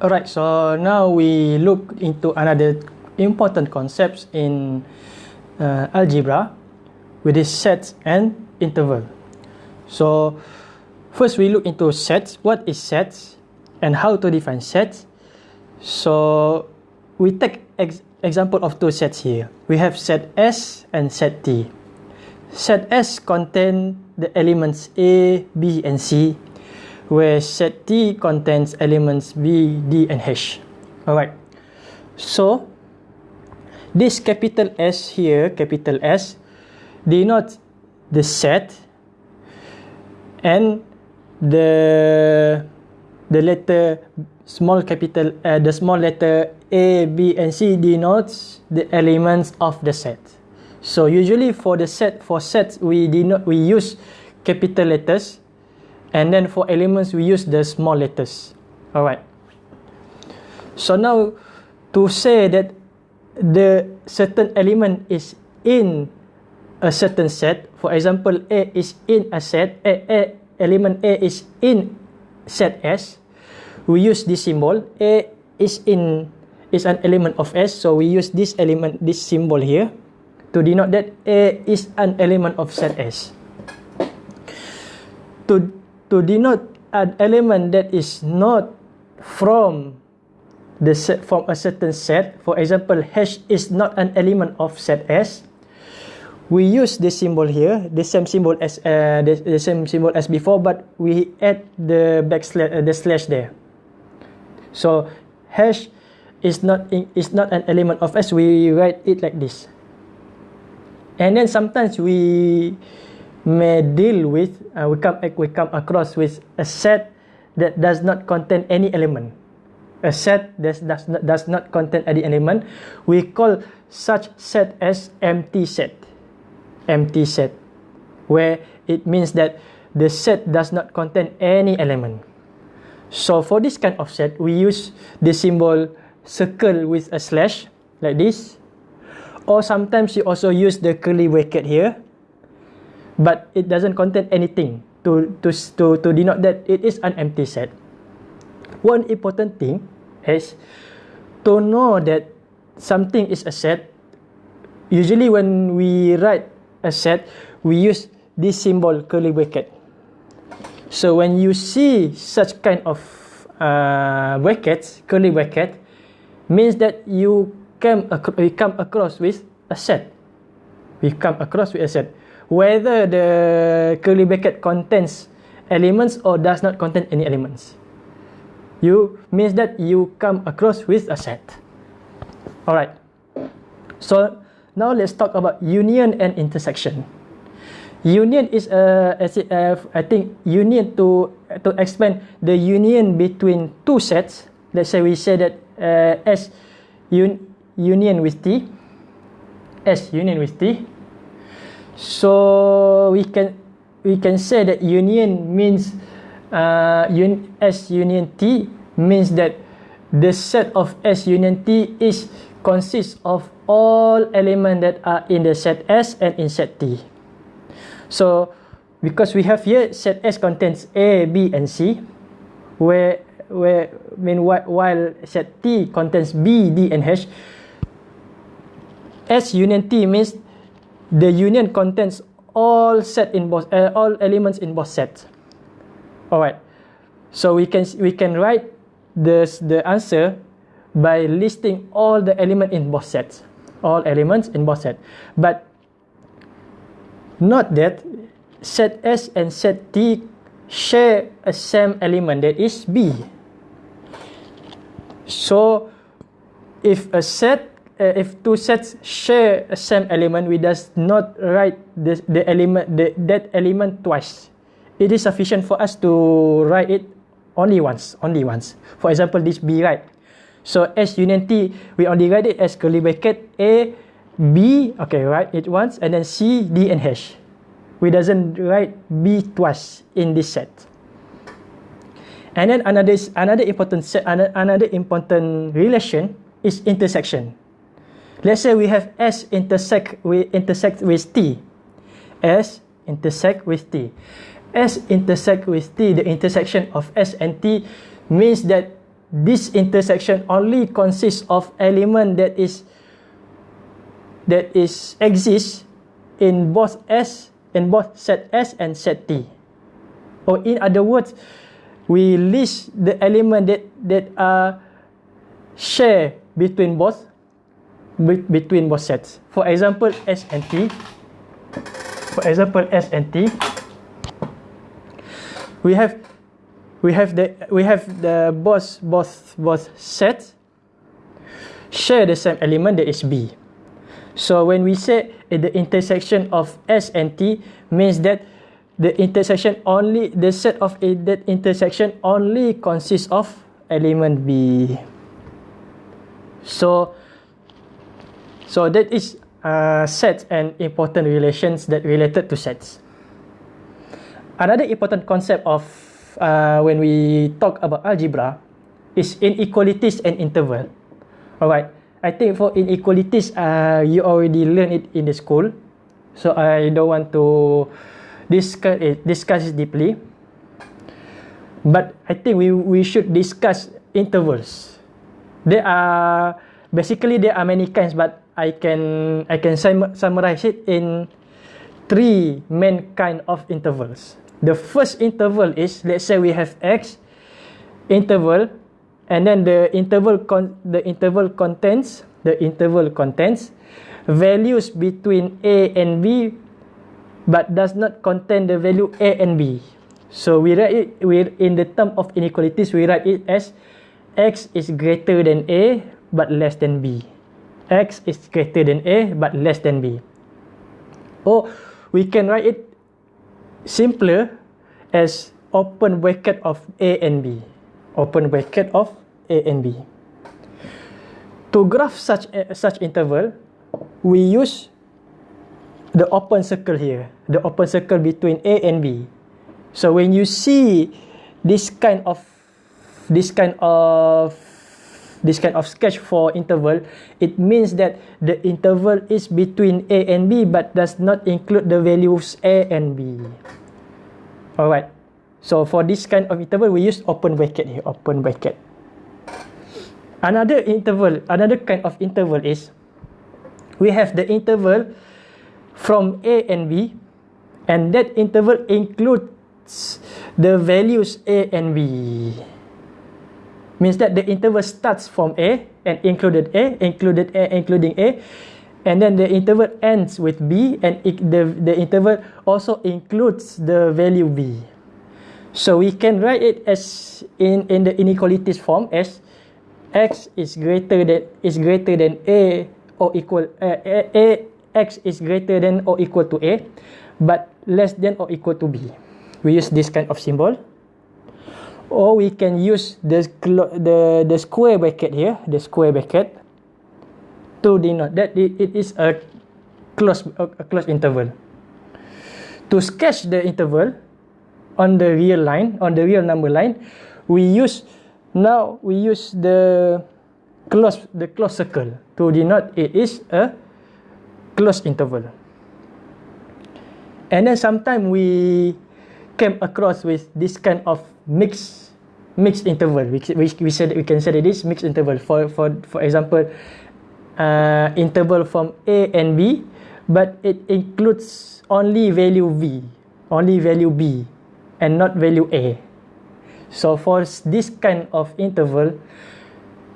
Alright, so now we look into another important concepts in uh, algebra, which is sets and interval. So first we look into sets. What is sets and how to define sets? So we take ex example of two sets here. We have set S and set T. Set S contain the elements A, B, and C where set T contains elements B, D, and H. Alright. So, this capital S here, capital S, denotes the set and the the letter small capital uh, the small letter A, B, and C denotes the elements of the set. So usually for the set for sets we denote we use capital letters and then for elements we use the small letters. All right so now to say that the certain element is in a certain set for example a is in a set a, a element a is in set s we use this symbol. A is in is an element of s so we use this element this symbol here to denote that a is an element of set s. To to denote an element that is not from the set from a certain set. For example h is not an element of set s. We use this symbol here the same symbol as uh, the, the same symbol as before but we add the backslash uh, the slash there. So hash is not is not an element of s. We write it like this. And then sometimes we may deal with uh, we come we come across with a set that does not contain any element. A set that does not, does not contain any element. We call such set as empty set. Empty set where it means that the set does not contain any element. So for this kind of set we use the symbol circle with a slash like this. Or sometimes you also use the curly bracket here but it doesn't contain anything to to to to denote that it is an empty set. One important thing is to know that something is a set. Usually when we write a set we use this symbol curly bracket. So when you see such kind of uh, brackets curly bracket means that you come we come across with a set. We come across with a set whether the curly bracket contains elements or does not contain any elements. You means that you come across with a set. Alright. So now let's talk about union and intersection. Union is a, uh, I think union to to explain the union between two sets. Let's say we say that uh, S un, union with T, S union with T, so we can we can say that union means uh, un, S union T means that the set of S union T is consists of all elements that are in the set S and in set T. So because we have here set S contains A, B, and C, where where meanwhile while set T contains B, D, and H, S union T means the union contains all set in both uh, all elements in both sets. All right so we can we can write this the answer by listing all the element in both sets. All elements in both sets. But not that set s and set t share a same element that is b. So if a set Uh, if two sets share a same element, we does not write the, the element the, that element twice. It is sufficient for us to write it only once, only once. For example, this B right. So S union T, we only write it as curly bracket A, B, okay, write it once, and then C, D, and H. We doesn't write B twice in this set. And then another another important set, another important relation is intersection. Let's say we have S intersect with intersect with T. S intersect with T. S intersect with T, the intersection of S and T means that this intersection only consists of element that is that is exists in both S in both set S and set T. Or in other words, we list the element that that are share between both between both sets. For example, S and T. For example, S and T. We have we have the we have the both both both sets share the same element that is B. So when we say the intersection of S and T means that the intersection only the set of a, that intersection only consists of element B. So so that is uh, sets and important relations that related to sets. Another important concept of uh, when we talk about algebra is inequalities and interval. Alright. I think for inequalities, uh, you already learned it in the school, so I don't want to discuss it, discuss it deeply. But I think we we should discuss intervals. There are basically there are many kinds, but I can I can sum, summarize it in three main kind of intervals. The first interval is let's say we have x interval and then the interval con the interval contains the interval contains values between a and b but does not contain the value a and b so we write it we in the term of inequalities we write it as x is greater than a but less than b x is greater than a but less than b or we can write it simpler as open bracket of a and b open bracket of A and B. To graph such a, such interval, we use the open circle here, the open circle between A and B. So when you see this kind of this kind of this kind of sketch for interval, it means that the interval is between A and B but does not include the values A and B. Alright. So for this kind of interval, we use open bracket here, open bracket. Another interval, another kind of interval is we have the interval from A and B and that interval includes the values A and B. Means that the interval starts from A and included A, included A, including A, and then the interval ends with B and it, the, the interval also includes the value B. So we can write it as in, in the inequalities form as x is greater than is greater than a or equal uh, a, a x is greater than or equal to a but less than or equal to b. We use this kind of symbol or we can use the the the square bracket here the square bracket to denote that it, it is a close a, a close interval to sketch the interval on the real line on the real number line we use Now we use the close the close circle to denote it is a close interval. And then sometimes we came across with this kind of mixed mixed interval. We, we, we said we can say that this mixed interval. For for for example, uh, interval from A and B, but it includes only value V, only value B, and not value A. So for this kind of interval,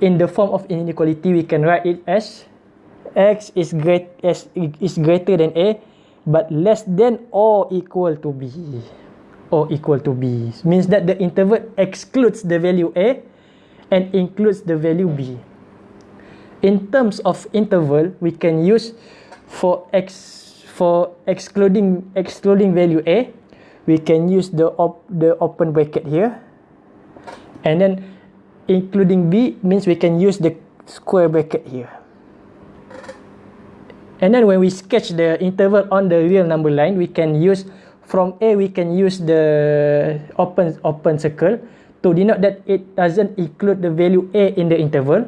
in the form of inequality, we can write it as x is great as is greater than a, but less than or equal to b, or equal to b. Means that the interval excludes the value a, and includes the value b. In terms of interval, we can use for x for excluding excluding value a, we can use the op, the open bracket here. And then including b means we can use the square bracket here. And then when we sketch the interval on the real number line we can use from a we can use the open open circle to denote that it doesn't include the value a in the interval.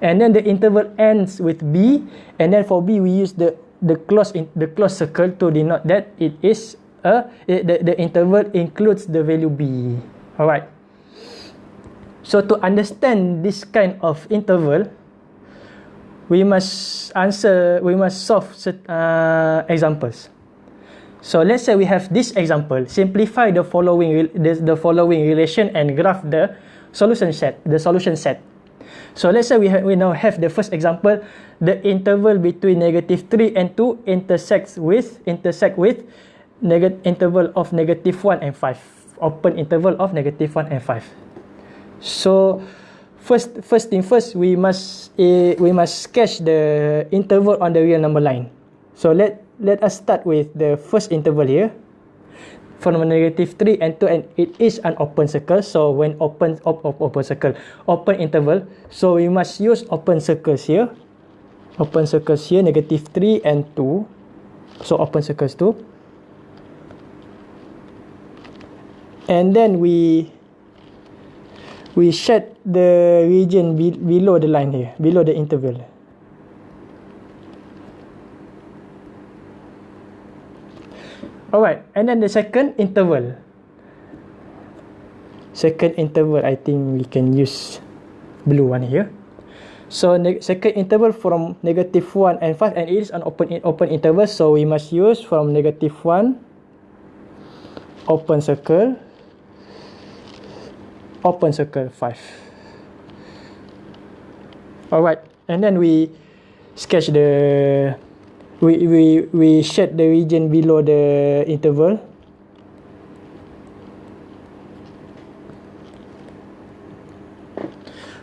And then the interval ends with b. And then for b we use the the close in the close circle to denote that it is a it, the, the interval includes the value b. All right So to understand this kind of interval, we must answer, we must solve uh, examples. So let's say we have this example. Simplify the following the, the following relation and graph the solution set. The solution set. So let's say we have, we now have the first example. The interval between negative three and two intersects with intersect with negative interval of negative one and five. Open interval of negative one and five. So first first thing first we must uh, we must sketch the interval on the real number line. So let let us start with the first interval here. From negative 3 and 2 and it is an open circle. So when open op, op, open circle open interval so we must use open circles here. Open circles here negative 3 and 2 so open circles 2 and then we we shed the region be, below the line here below the interval Alright, and then the second interval. Second interval, I think we can use blue one here. So second interval from negative 1 and 5 and it is an open open interval so we must use from negative 1 open circle open circle 5 alright and then we sketch the we we we shed the region below the interval.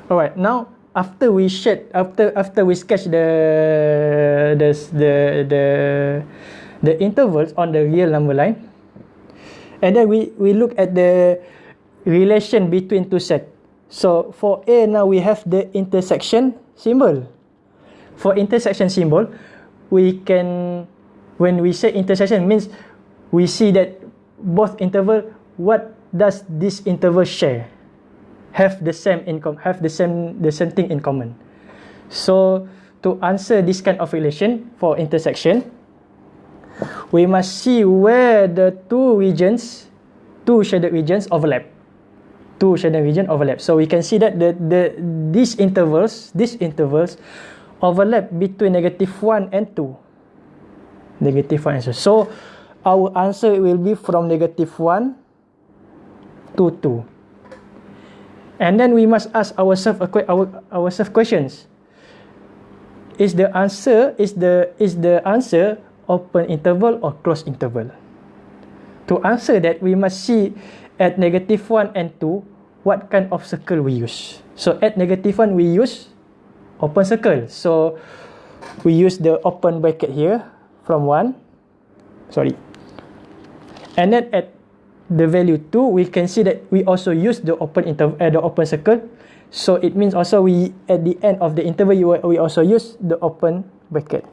All right now after we shed after after we sketch the the the the the intervals on the real number line and then we we look at the relation between two set. So for a now we have the intersection symbol. For intersection symbol we can when we say intersection means we see that both interval what does this interval share? Have the same income have the same the same thing in common. So to answer this kind of relation for intersection we must see where the two regions two shaded regions overlap. Two shaded region overlap. So we can see that the the these intervals these intervals overlap between negative 1 and 2. Negative 1 and 2. So, our answer will be from negative 1 to 2. And then we must ask ourselves our, ourselves questions. Is the answer is the is the answer open interval or closed interval? To answer that, we must see at negative 1 and 2 what kind of circle we use. So at negative 1 we use open circle. So we use the open bracket here from 1. Sorry. And then at the value 2, we can see that we also use the open interval uh, the open circle. So it means also we at the end of the interval we also use the open bracket.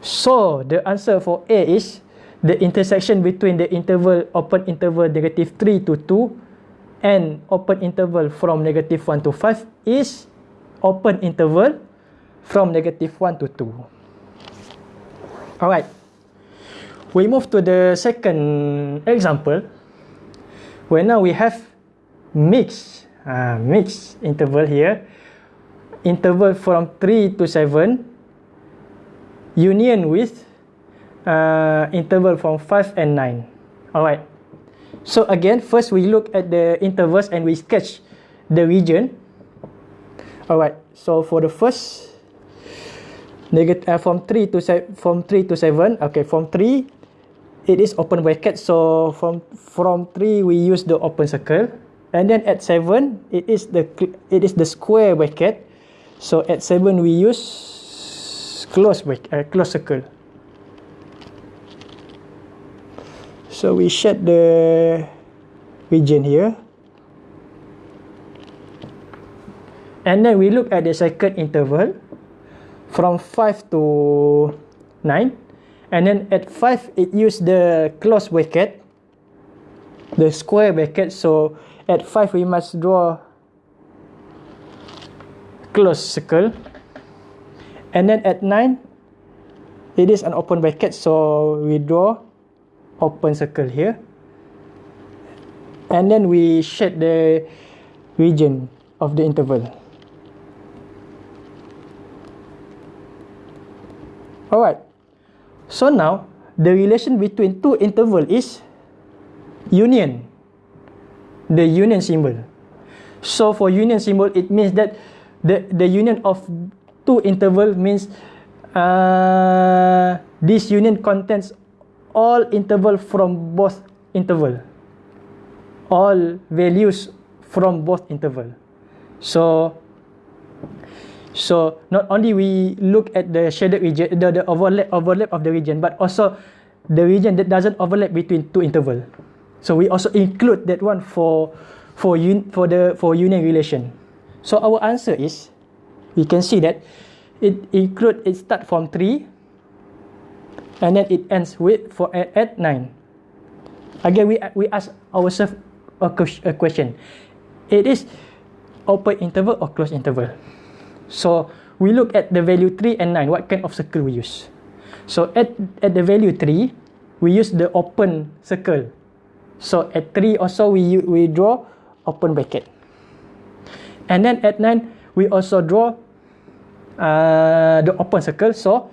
So the answer for A is the intersection between the interval open interval negative 3 to 2 and open interval from negative 1 to 5 is open interval from negative 1 to 2. Alright. We move to the second example. Where now we have mix, uh, mix interval here. Interval from 3 to 7. Union with uh, interval from 5 and 9. Alright. So again, first we look at the intervals and we sketch the region Alright, so for the first negative uh, from 3 to from 3 to 7, okay, from 3 it is open bracket. So from from 3 we use the open circle and then at 7 it is the it is the square bracket. So at 7 we use close bracket, uh, close circle. So we shed the region here. And then we look at the second interval from 5 to 9. And then at 5, it use the close bracket, the square bracket. So at 5, we must draw close circle. And then at 9, it is an open bracket. So we draw open circle here. And then we shed the region of the interval. Alright. So now the relation between two interval is union. The union symbol. So for union symbol, it means that the the union of two interval means uh, this union contains all interval from both interval. All values from both interval. So So not only we look at the shaded region, the, the overlap overlap of the region, but also the region that doesn't overlap between two interval. So we also include that one for for un, for the for union relation. So our answer is we can see that it include it start from three and then it ends with for at, at nine. Again we we ask ourselves a, question. It is open interval or closed interval. So we look at the value 3 and 9, what kind of circle we use. So at, at the value 3, we use the open circle. So at 3 also we, we draw open bracket. And then at 9, we also draw uh, the open circle. So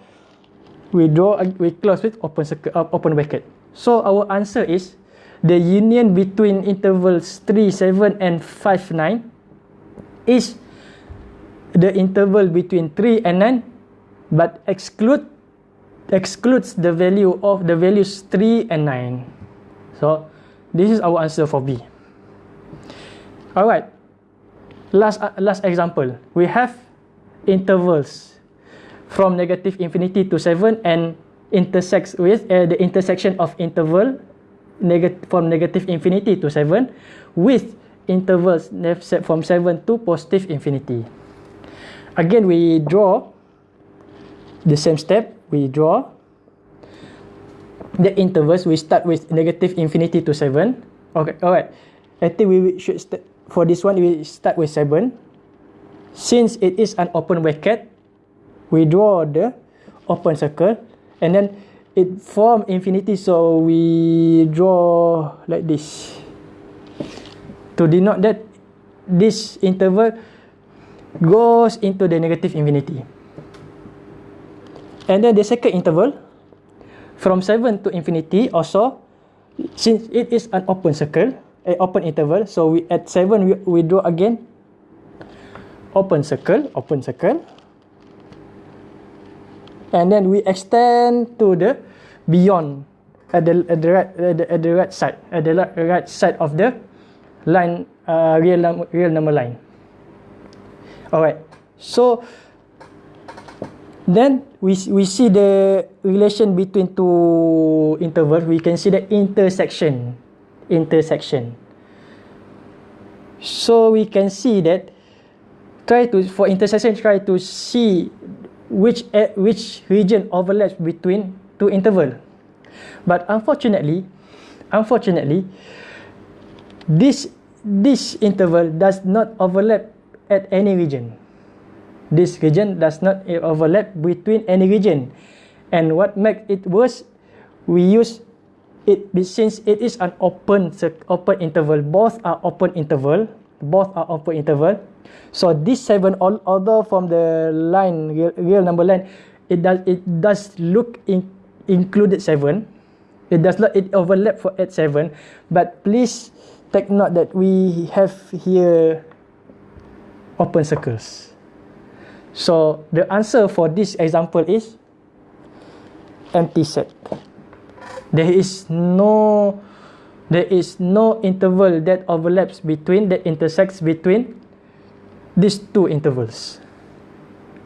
we draw, we close with open circle, uh, open bracket. So our answer is the union between intervals 3, 7 and 5, 9 is the interval between 3 and 9 but exclude excludes the value of the values 3 and 9 so this is our answer for B. Alright. Last uh, last example. We have intervals from negative infinity to 7 and intersects with uh, the intersection of interval neg from negative infinity to 7 with intervals from 7 to positive infinity again we draw the same step. We draw the intervals. We start with negative infinity to 7 okay alright. I think we should start for this one we start with 7 since it is an open bracket we draw the open circle. And then it form infinity so we draw like this. To denote that this interval goes into the negative infinity. And then the second interval from 7 to infinity also since it is an open circle, a open interval, so we at 7 we, we draw again open circle, open circle. And then we extend to the beyond at the at the right at the, at the right side at the right side of the line uh, real real number line. Alright. So then we we see the relation between two intervals. We can see the intersection. Intersection. So we can see that try to for intersection try to see which uh, which region overlaps between two interval. But unfortunately, unfortunately, this this interval does not overlap at any region. This region does not overlap between any region. And what makes it worse, we use it since it is an open open interval. Both are open interval. Both are open interval. So this seven, although from the line real, real number line, it does it does look in, included seven. It does not it overlap for at seven. But please take note that we have here open circles. So the answer for this example is empty set. There is no there is no interval that overlaps between that intersects between these two intervals.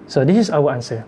So this is our answer.